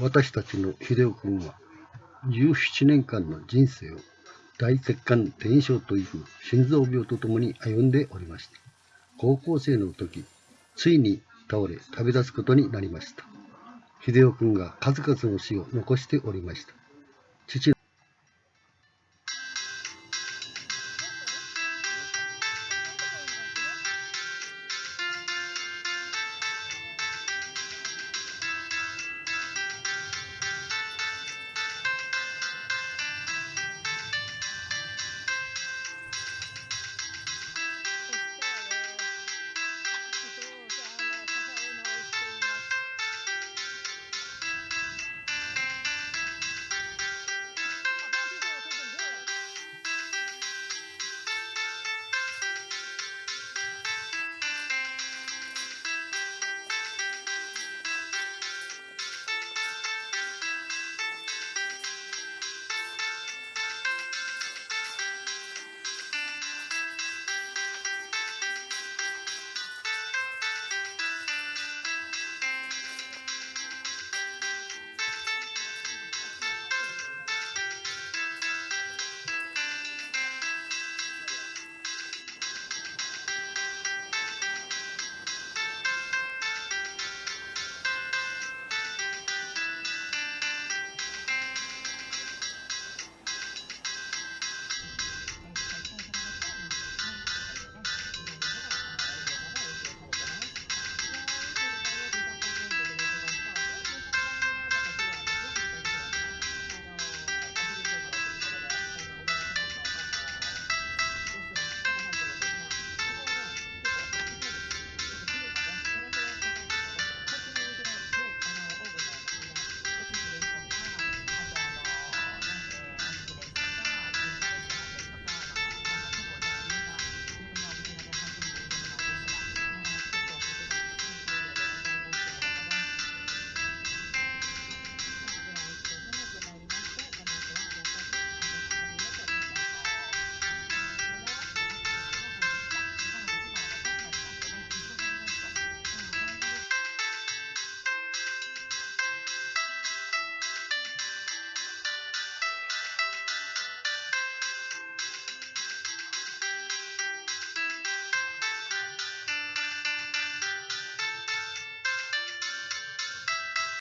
私たちの秀夫君は17年間の人生を大血管転移症という心臓病とともに歩んでおりました。高校生の時、ついに倒れ旅立つことになりました。秀夫君が数々の死を残しておりました。父